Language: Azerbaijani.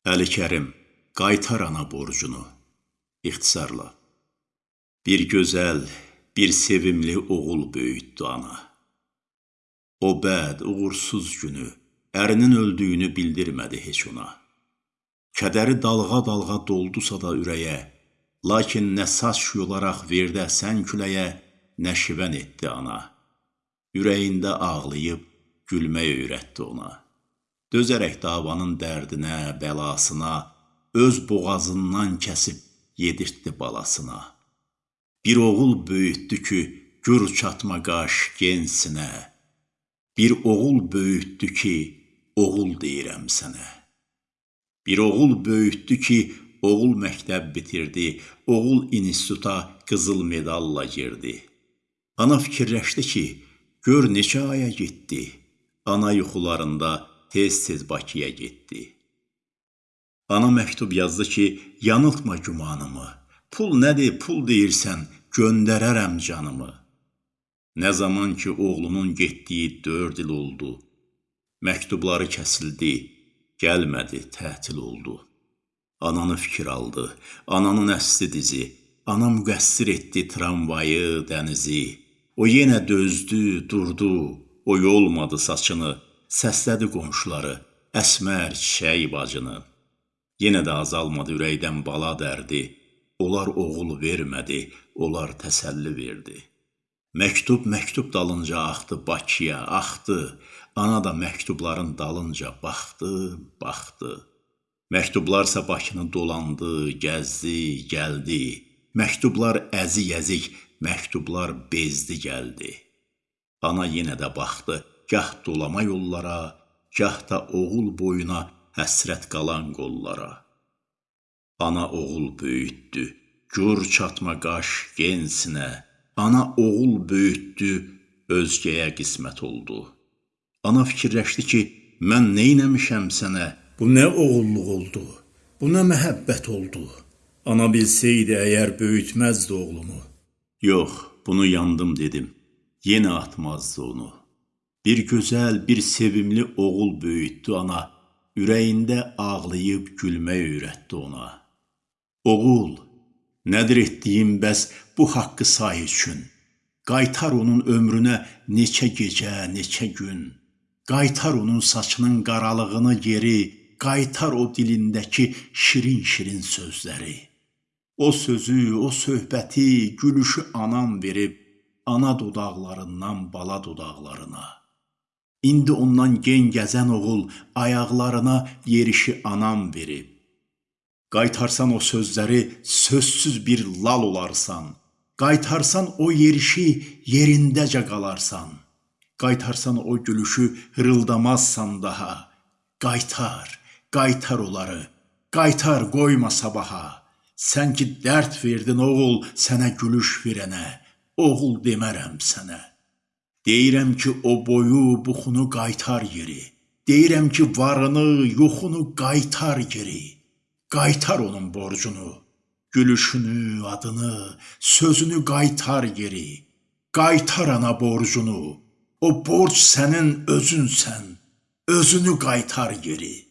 Əli Kərim, qaytar ana borcunu. İxtisarla. Bir gözəl, bir sevimli oğul böyütdü ana. O bəd, uğursuz günü, ərinin öldüyünü bildirmədi heç ona. Kədəri dalğa-dalğa doldusa da ürəyə, lakin nə saç yolaraq verdə sən küləyə, nə şivən etdi ana. Ürəyində ağlayıb, gülmək öyrətdi ona. Dözərək davanın dərdinə, bəlasına, öz boğazından kəsib yedirtdi balasına. Bir oğul böyütdü ki, gür çatma qaş gensinə. Bir oğul böyütdü ki, oğul deyirəm sənə. Bir oğul böyütdü ki, oğul məktəb bitirdi, oğul instituta qızıl medalla girdi. Ana fikirləşdi ki, gör neçə aya getdi. Ana yuxularında tez-tez Bakıya getdi. Ana məktub yazdı ki, yanıltma gümanımı. Pul nədir, pul deyirsən, göndərərəm canımı. Nə zaman ki, oğlunun getdiyi dörd il oldu, məktubları kəsildi, gəlmədi, tətil oldu. Ananı fikir aldı, ananın əsli dizi, ana müqəssir etdi tramvayı, dənizi. O yenə dözdü, durdu, o yolmadı saçını, səslədi qonşuları, əsmər çiçək bacını. Yenə də azalmadı ürəkdən bala dərdi, onlar oğul vermədi, onlar təsəlli verdi. Məktub məktub dalınca axdı Bakıya, axdı. Ana da məktubların dalınca baxdı, baxdı. Məktublarsa Bakını dolandı, gəzdi, gəldi. Məktublar əzik-əzik, məktublar bezdi, gəldi. Ana yenə də baxdı, gah dolama yollara, gah da oğul boyuna həsrət qalan qollara. Ana oğul böyütdü, gür çatma qaş gensinə. Ana oğul böyütdü, özgəyə qismət oldu. Ana fikirləşdi ki, mən neynəmişəm sənə? Bu nə oğulluq oldu? Bu nə məhəbbət oldu? Ana bilsəydi əgər böyütməzdi oğlumu. Yox, bunu yandım dedim. Yenə atmazdı onu. Bir gözəl, bir sevimli oğul böyütdü ana, ürəyində ağlayıb gülmək öyrətdi ona. Oğul, nədir etdiyim bəs bu haqqı say üçün? Qaytar onun ömrünə neçə gecə, neçə gün. Qaytar onun saçının qaralığını geri, qaytar o dilindəki şirin-şirin sözləri. O sözü, o söhbəti, gülüşü anam verib, ana dodaqlarından bala dodaqlarına. İndi ondan gen gəzən oğul ayaqlarına yerişi anam verib. Qaytarsan o sözləri sözsüz bir lal olarsan. Qaytarsan o yerişi yerindəcə qalarsan. Qaytarsan o gülüşü hırıldamazsan daha. Qaytar, qaytar onları. Qaytar qoyma sabaha. Sən ki dərd verdin oğul sənə gülüş verənə. Oğul demərəm sənə. Deyirəm ki, o boyu, buxunu qaytar yeri. Deyirəm ki, varını, yoxunu qaytar yeri. Qaytar onun borcunu, gülüşünü, adını, sözünü qaytar yeri. Qaytar ana borcunu. O borc sənin özünsən. Özünü qaytar yeri.